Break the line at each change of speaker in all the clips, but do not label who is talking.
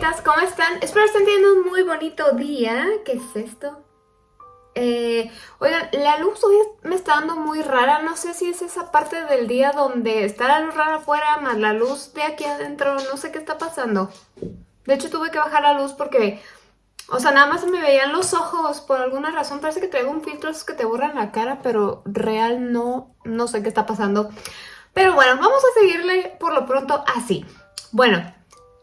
¿cómo están? Espero estén teniendo un muy bonito día. ¿Qué es esto? Eh, oigan, la luz hoy me está dando muy rara. No sé si es esa parte del día donde está la luz rara afuera más la luz de aquí adentro. No sé qué está pasando. De hecho, tuve que bajar la luz porque... O sea, nada más me veían los ojos por alguna razón. Parece que traigo un filtro que te borran la cara, pero real no, no sé qué está pasando. Pero bueno, vamos a seguirle por lo pronto así. Bueno,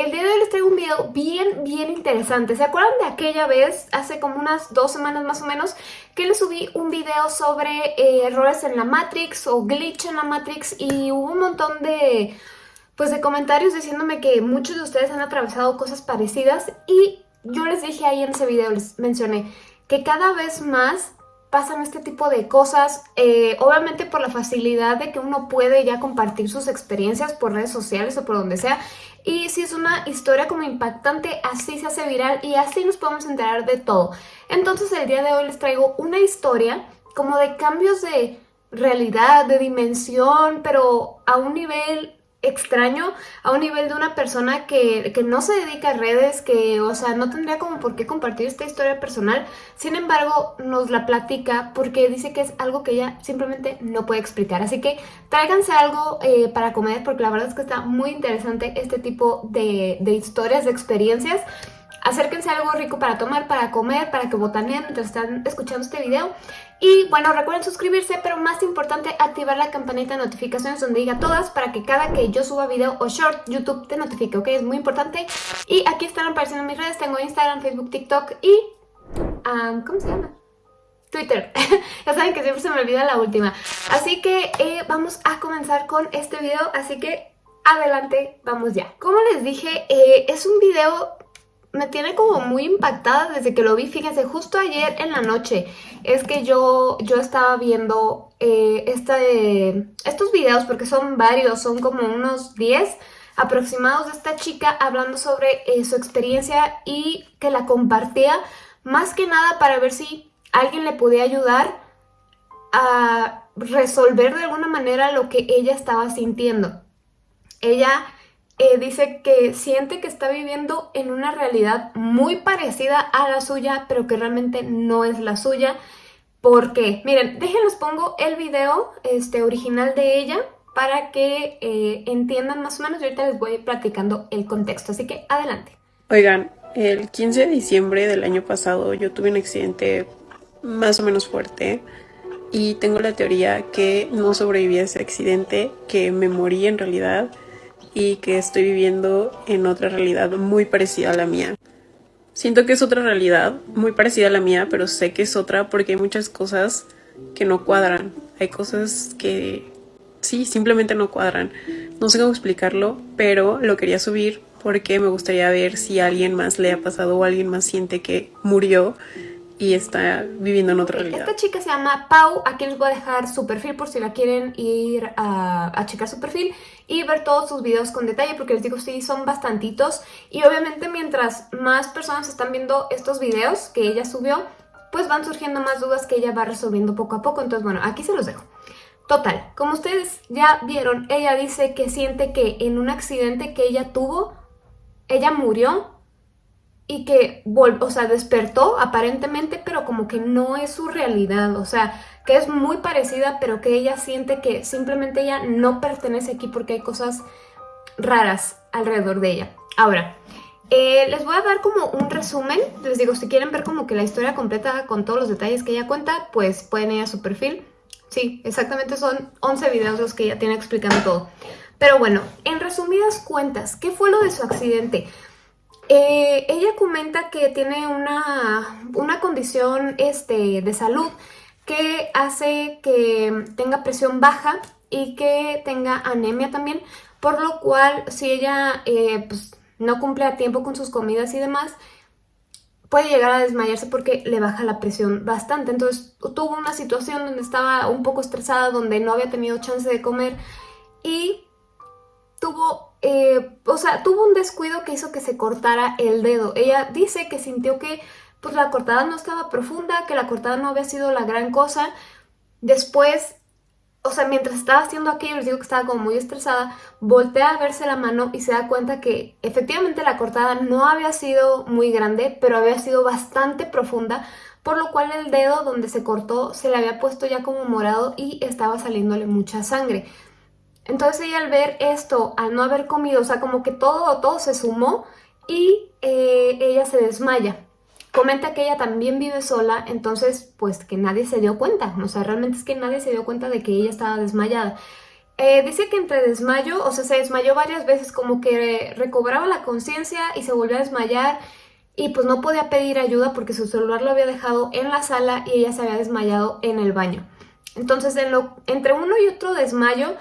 el día de hoy les traigo un video bien, bien interesante. ¿Se acuerdan de aquella vez, hace como unas dos semanas más o menos, que les subí un video sobre eh, errores en la Matrix o glitch en la Matrix y hubo un montón de, pues, de comentarios diciéndome que muchos de ustedes han atravesado cosas parecidas y yo les dije ahí en ese video, les mencioné que cada vez más pasan este tipo de cosas, eh, obviamente por la facilidad de que uno puede ya compartir sus experiencias por redes sociales o por donde sea, y si es una historia como impactante, así se hace viral y así nos podemos enterar de todo. Entonces el día de hoy les traigo una historia como de cambios de realidad, de dimensión, pero a un nivel extraño a un nivel de una persona que, no se dedica a redes, que, o sea, no tendría como por qué compartir esta historia personal. Sin embargo, nos la platica porque dice que es algo que ella simplemente no puede explicar. Así que tráiganse algo eh, para comer porque la verdad es que está muy interesante este tipo de, de historias, de experiencias. Acérquense a algo rico para tomar, para comer, para que botaneen mientras están escuchando este video. Y bueno, recuerden suscribirse, pero más importante, activar la campanita de notificaciones donde diga todas para que cada que yo suba video o short, YouTube te notifique, ¿ok? Es muy importante. Y aquí están apareciendo mis redes, tengo Instagram, Facebook, TikTok y... ¿Cómo se llama? Twitter. ya saben que siempre se me olvida la última. Así que eh, vamos a comenzar con este video, así que adelante, vamos ya. Como les dije, eh, es un video me tiene como muy impactada desde que lo vi. Fíjense, justo ayer en la noche es que yo, yo estaba viendo eh, este, estos videos, porque son varios, son como unos 10 aproximados de esta chica hablando sobre eh, su experiencia y que la compartía más que nada para ver si alguien le podía ayudar a resolver de alguna manera lo que ella estaba sintiendo. Ella eh, dice que siente que está viviendo en una realidad muy parecida a la suya, pero que realmente no es la suya. ¿Por qué? Miren, déjenles pongo el video este, original de ella para que eh, entiendan más o menos y ahorita les voy platicando el contexto, así que adelante.
Oigan, el 15 de diciembre del año pasado yo tuve un accidente más o menos fuerte y tengo la teoría que no sobreviví a ese accidente, que me morí en realidad y que estoy viviendo en otra realidad muy parecida a la mía. Siento que es otra realidad muy parecida a la mía, pero sé que es otra porque hay muchas cosas que no cuadran. Hay cosas que sí, simplemente no cuadran. No sé cómo explicarlo, pero lo quería subir porque me gustaría ver si alguien más le ha pasado o alguien más siente que murió y está viviendo en otra realidad.
Esta chica se llama Pau, aquí les voy a dejar su perfil por si la quieren ir a, checar su perfil y ver todos sus videos con detalle porque les digo, sí, son bastantitos y obviamente mientras más personas están viendo estos videos que ella subió, pues van surgiendo más dudas que ella va resolviendo poco a poco, entonces bueno, aquí se los dejo. Total, como ustedes ya vieron, ella dice que siente que en un accidente que ella tuvo, ella murió y que, o sea, despertó aparentemente, pero como que no es su realidad, o sea, que es muy parecida, pero que ella siente que simplemente ella no pertenece aquí porque hay cosas raras alrededor de ella. Ahora, eh, les voy a dar como un resumen, les digo, si quieren ver como que la historia completa con todos los detalles que ella cuenta, pues pueden ir a su perfil. Sí, exactamente son 11 videos los que ella tiene explicando todo. Pero bueno, en resumidas cuentas, ¿qué fue lo de su accidente? Eh, ella comenta que tiene una, una condición este, de salud que hace que tenga presión baja y que tenga anemia también, por lo cual si ella eh, pues, no cumple a tiempo con sus comidas y demás, puede llegar a desmayarse porque le baja la presión bastante. Entonces tuvo una situación donde estaba un poco estresada, donde no había tenido chance de comer y tuvo eh, o sea, tuvo un descuido que hizo que se cortara el dedo. Ella dice que sintió que pues la cortada no estaba profunda, que la cortada no había sido la gran cosa. Después o sea, mientras estaba haciendo aquello, les digo que estaba como muy estresada, voltea a verse la mano y se da cuenta que efectivamente la cortada no había sido muy grande, pero había sido bastante profunda, por lo cual el dedo donde se cortó se le había puesto ya como morado y estaba saliéndole mucha sangre. Entonces ella al ver esto, al no haber comido, o sea, como que todo, todo se sumó y eh, ella se desmaya. Comenta que ella también vive sola, entonces pues que nadie se dio cuenta, o sea, realmente es que nadie se dio cuenta de que ella estaba desmayada. Eh, dice que entre desmayo, o sea, se desmayó varias veces, como que recobraba la conciencia y se volvió a desmayar y pues no podía pedir ayuda porque su celular lo había dejado en la sala y ella se había desmayado en el baño. Entonces, entre uno y otro desmayo,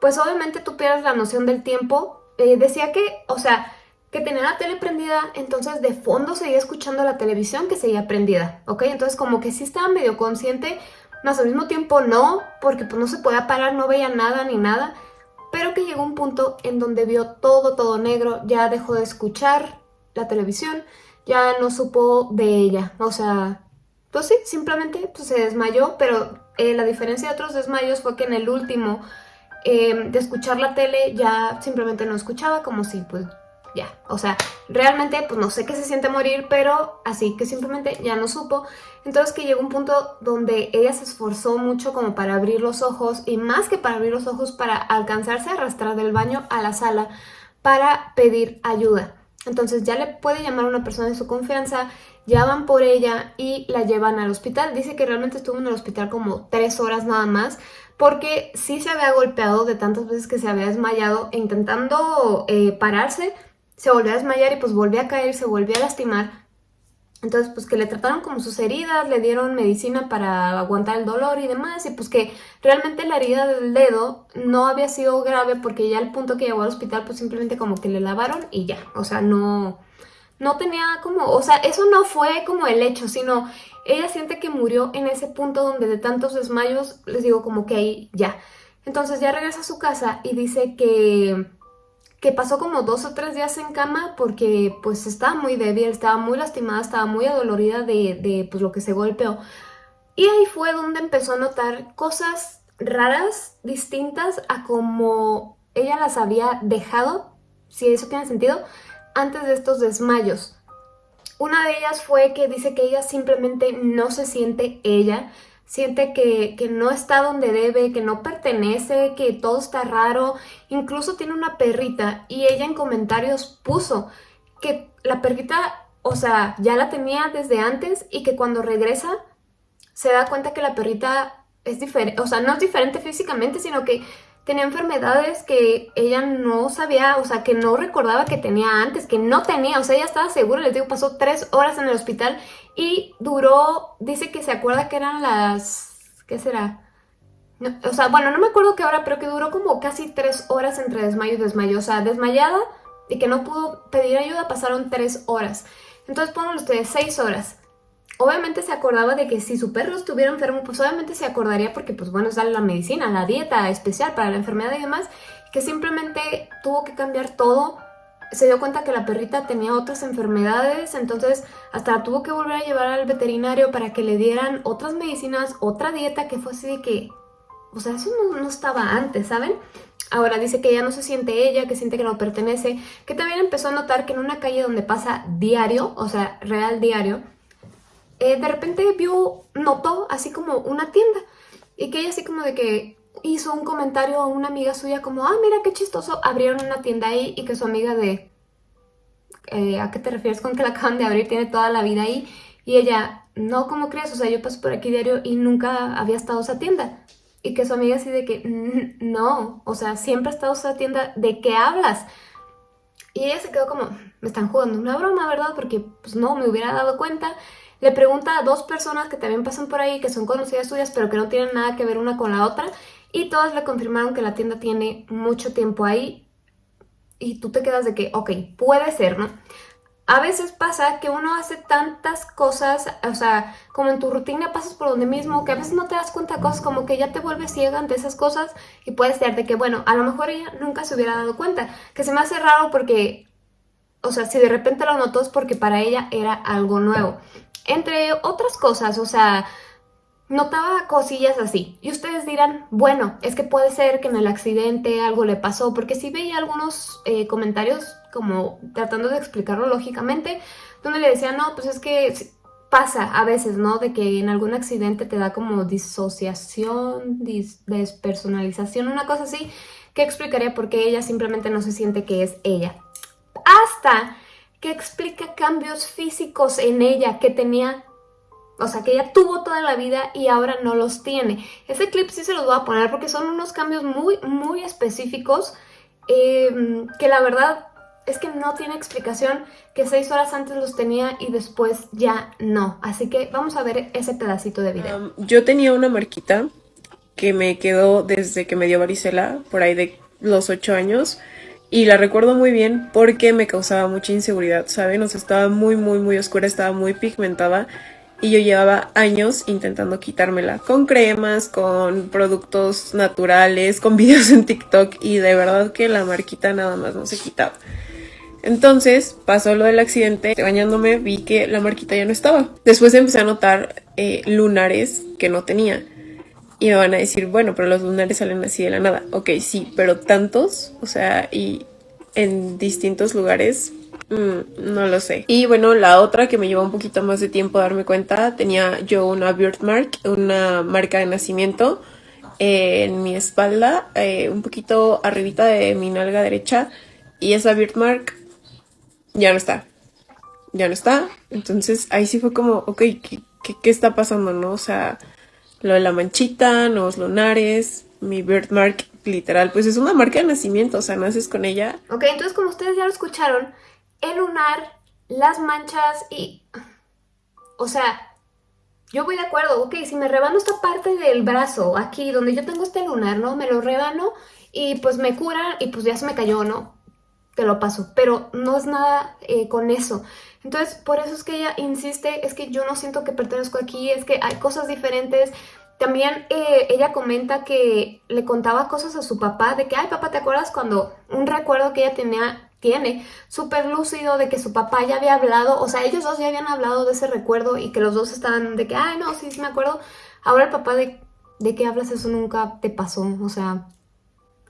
pues obviamente tú pierdes la noción del tiempo. Eh, decía que, o sea, que tenía la tele prendida, entonces de fondo seguía escuchando la televisión que seguía prendida, ¿ok? Entonces como que sí estaba medio consciente, más al mismo tiempo no, porque pues no se podía parar, no veía nada ni nada, pero que llegó un punto en donde vio todo, todo negro, ya dejó de escuchar la televisión, ya no supo de ella, o sea, pues sí, simplemente pues, se desmayó, pero eh, la diferencia de otros desmayos fue que en el último eh, de escuchar la tele ya simplemente no escuchaba, como si pues ya, o sea, realmente pues no sé qué se siente morir, pero así que simplemente ya no supo. Entonces que llegó un punto donde ella se esforzó mucho como para abrir los ojos y más que para abrir los ojos, para alcanzarse a arrastrar del baño a la sala para pedir ayuda. Entonces ya le puede llamar a una persona de su confianza, llaman por ella y la llevan al hospital. Dice que realmente estuvo en el hospital como tres horas nada más, porque sí se había golpeado de tantas veces que se había desmayado intentando eh, pararse, se volvió a desmayar y pues volvió a caer, se volvió a lastimar. Entonces, pues que le trataron como sus heridas, le dieron medicina para aguantar el dolor y demás, y pues que realmente la herida del dedo no había sido grave porque ya al punto que llegó al hospital, pues simplemente como que le lavaron y ya, o sea, no, no tenía como, o sea, eso no fue como el hecho, sino ella siente que murió en ese punto donde de tantos desmayos, les digo como que ahí ya. Entonces ya regresa a su casa y dice que que pasó como dos o tres días en cama porque pues estaba muy débil, estaba muy lastimada, estaba muy adolorida de, de pues, lo que se golpeó. Y ahí fue donde empezó a notar cosas raras, distintas a como ella las había dejado, si eso tiene sentido, antes de estos desmayos. Una de ellas fue que dice que ella simplemente no se siente ella, siente que, no está donde debe, que no pertenece, que todo está raro. Incluso tiene una perrita y ella en comentarios puso que la perrita, o sea, ya la tenía desde antes y que cuando regresa se da cuenta que la perrita es diferente, o sea, no es diferente físicamente, sino que tenía enfermedades que ella no sabía, o sea, que no recordaba que tenía antes, que no tenía, o sea, ella estaba segura, les digo, pasó tres horas en el hospital y duró, dice que se acuerda que eran las, ¿qué será? o sea, bueno, no me acuerdo qué hora, pero que duró como casi tres horas entre desmayo y desmayo, o sea, desmayada y que no pudo pedir ayuda, pasaron tres horas. Entonces pónganlo ustedes, seis horas obviamente se acordaba de que si su perro estuviera enfermo, pues obviamente se acordaría porque, pues bueno, es la medicina, la dieta especial para la enfermedad y demás, que simplemente tuvo que cambiar todo. Se dio cuenta que la perrita tenía otras enfermedades, entonces hasta tuvo que volver a llevar al veterinario para que le dieran otras medicinas, otra dieta que fue así de que... O sea, eso no, no estaba antes, ¿saben? Ahora dice que ya no se siente ella, que siente que no pertenece, que también empezó a notar que en una calle donde pasa diario, o sea, real diario, eh, de repente vio, notó así como una tienda y que ella así como de que hizo un comentario a una amiga suya como, ah, mira qué chistoso, abrieron una tienda ahí y que su amiga de, eh, ¿a qué te refieres con que la acaban de abrir? Tiene toda la vida ahí. Y ella, no, ¿cómo crees? O sea, yo paso por aquí diario y nunca había estado esa tienda. Y que su amiga así de que, no, o sea, siempre ha estado esa tienda, ¿de qué hablas? Y ella se quedó como, me están jugando una broma, ¿verdad? Porque pues no, me hubiera dado cuenta. Le pregunta a dos personas que también pasan por ahí, que son conocidas suyas, pero que no tienen nada que ver una con la otra. Y todas le confirmaron que la tienda tiene mucho tiempo ahí. Y tú te quedas de que, ok, puede ser, ¿no? A veces pasa que uno hace tantas cosas, o sea, como en tu rutina pasas por donde mismo, que a veces no te das cuenta de cosas, como que ya te vuelves ciega ante esas cosas y puede ser de que, bueno, a lo mejor ella nunca se hubiera dado cuenta. Que se me hace raro porque, o sea, si de repente lo notó es porque para ella era algo nuevo. Entre otras cosas, o sea, notaba cosillas así. Y ustedes dirán, bueno, es que puede ser que en el accidente algo le pasó, porque sí veía algunos eh, comentarios como tratando de explicarlo lógicamente, donde le decían, no, pues es que pasa a veces, ¿no? De que en algún accidente te da como disociación, despersonalización, una cosa así, que explicaría por qué ella simplemente no se siente que es ella. Hasta que explica cambios físicos en ella que tenía o sea, que ella tuvo toda la vida y ahora no los tiene. Ese clip sí se los voy a poner porque son unos cambios muy, muy específicos em, que la verdad es que no tiene explicación que seis horas antes los tenía y después ya no. Así que vamos a ver ese pedacito de video.
yo tenía una marquita que me quedó desde que me dio varicela, por ahí de los ocho años. Y la recuerdo muy bien porque me causaba mucha inseguridad, ¿saben? O sea, estaba muy, muy, muy oscura, estaba muy pigmentada y yo llevaba años intentando quitármela con cremas, con productos naturales, con videos en TikTok y de verdad que la marquita nada más no se quitaba. Entonces pasó lo del accidente, bañándome vi que la marquita ya no estaba. Después empecé a notar eh, lunares que no tenía. Y me van a decir, bueno, pero los lunares salen así de la nada. Ok, sí, pero tantos, o sea, y en distintos lugares, Mm, no lo sé. Y bueno, la otra que me llevó un poquito más de tiempo darme cuenta, tenía yo una birthmark, una marca de nacimiento en mi espalda, eh, un poquito arribita de mi nalga derecha. Y esa birthmark ya no está. Ya no está. Entonces ahí sí fue como, ok, ¿qué, qué, está pasando, no? O sea, lo de la manchita, los lunares, mi birthmark literal, pues es una marca de nacimiento, o sea, naces con ella.
Ok, entonces como ustedes ya lo escucharon, el lunar, las manchas y... O sea, yo voy de acuerdo, ok, si me rebano esta parte del brazo, aquí donde yo tengo este lunar, ¿no? Me lo rebano y pues me cura y pues ya se me cayó, ¿no? Te lo paso, pero no es nada eh, con eso. Entonces, por eso es que ella insiste, es que yo no siento que pertenezco aquí, es que hay cosas diferentes. También eh, ella comenta que le contaba cosas a su papá, de que, ay papá, ¿te acuerdas cuando un recuerdo que ella tenía tiene súper lúcido de que su papá ya había hablado, o sea, ellos dos ya habían hablado de ese recuerdo y que los dos estaban de que, ay, no, sí, sí me acuerdo. Ahora el papá de, ¿de qué hablas? Eso nunca te pasó, o sea,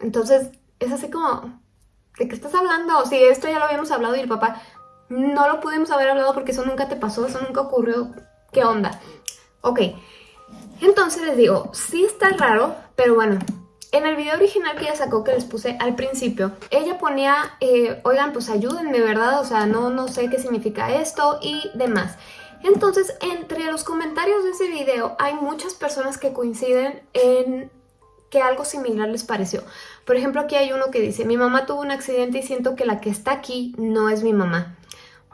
entonces es así como, ¿de qué estás hablando? Si esto ya lo habíamos hablado y el papá, no lo pudimos haber hablado porque eso nunca te pasó, eso nunca ocurrió, ¿qué onda? Ok, entonces les digo, sí está raro, pero bueno, en el video original que ella sacó, que les puse al principio, ella ponía, eh, oigan, pues ayúdenme, ¿verdad? O sea, no, no sé qué significa esto y demás. Entonces, entre los comentarios de ese video hay muchas personas que coinciden en que algo similar les pareció. Por ejemplo, aquí hay uno que dice, mi mamá tuvo un accidente y siento que la que está aquí no es mi mamá.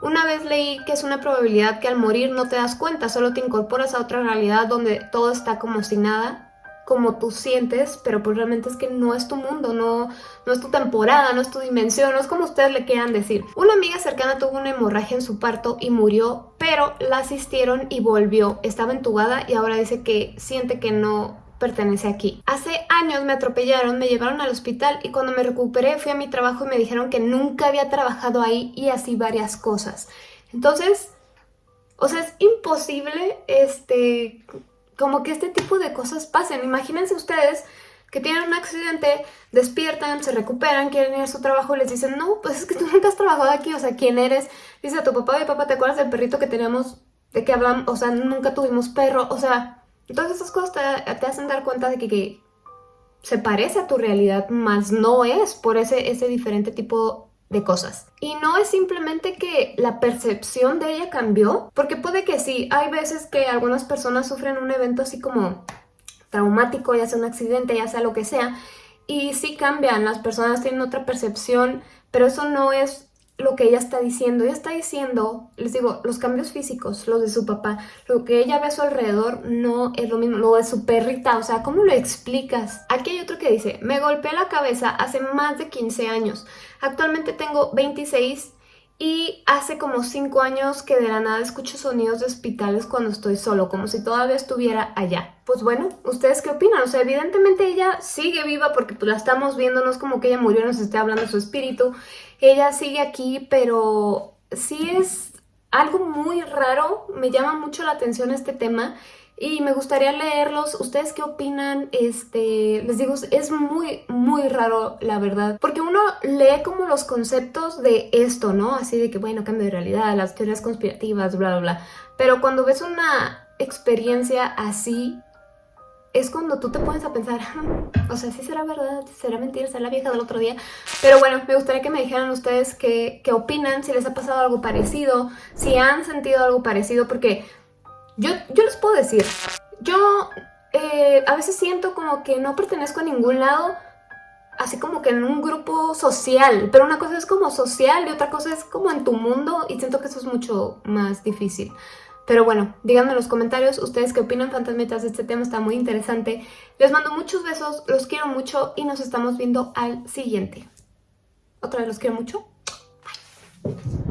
Una vez leí que es una probabilidad que al morir no te das cuenta, solo te incorporas a otra realidad donde todo está como si nada como tú sientes, pero pues realmente es que no es tu mundo, no, no es tu temporada, no es tu dimensión, no es como ustedes le quieran decir. Una amiga cercana tuvo una hemorragia en su parto y murió, pero la asistieron y volvió. Estaba entubada y ahora dice que siente que no pertenece aquí. Hace años me atropellaron, me llevaron al hospital y cuando me recuperé fui a mi trabajo y me dijeron que nunca había trabajado ahí y así varias cosas. Entonces, o sea, es imposible este como que este tipo de cosas pasen. Imagínense ustedes que tienen un accidente, despiertan, se recuperan, quieren ir a su trabajo y les dicen, no, pues es que tú nunca has trabajado aquí, o sea, ¿quién eres? Dice a tu papá, y papá, ¿te acuerdas del perrito que teníamos, de que hablamos, o sea, nunca tuvimos perro? O sea, todas esas cosas te, hacen dar cuenta de que, se parece a tu realidad, más no es por ese, ese diferente tipo de cosas. Y no es simplemente que la percepción de ella cambió, porque puede que sí, hay veces que algunas personas sufren un evento así como traumático, ya sea un accidente, ya sea lo que sea, y sí cambian, las personas tienen otra percepción, pero eso no es lo que ella está diciendo. Ella está diciendo, les digo, los cambios físicos, los de su papá, lo que ella ve a su alrededor no es lo mismo, lo de su perrita, o sea, ¿cómo lo explicas? Aquí hay otro que dice, me golpeé la cabeza hace más de 15 años, actualmente tengo 26 y hace como 5 años que de la nada escucho sonidos de hospitales cuando estoy solo, como si todavía estuviera allá. Pues bueno, ¿ustedes qué opinan? O sea, evidentemente ella sigue viva porque pues la estamos viendo, no es como que ella murió nos esté hablando su espíritu. Ella sigue aquí, pero sí es algo muy raro, me llama mucho la atención este tema y me gustaría leerlos. ¿Ustedes qué opinan? Este, les digo, es muy, muy raro, la verdad. Porque uno lee como los conceptos de esto, ¿no? Así de que, bueno, cambio de realidad, las teorías conspirativas, bla, bla, bla. Pero cuando ves una experiencia así, es cuando tú te pones a pensar, o sea, si será verdad, será mentira, será la vieja del otro día. Pero bueno, me gustaría que me dijeran ustedes qué, qué opinan, si les ha pasado algo parecido, si han sentido algo parecido, porque yo, yo les puedo decir, yo eh, a veces siento como que no pertenezco a ningún lado, así como que en un grupo social, pero una cosa es como social y otra cosa es como en tu mundo y siento que eso es mucho más difícil. Pero bueno, díganme en los comentarios ustedes qué opinan fantasmitas este tema, está muy interesante. Les mando muchos besos, los quiero mucho y nos estamos viendo al siguiente. Otra vez los quiero mucho. Bye.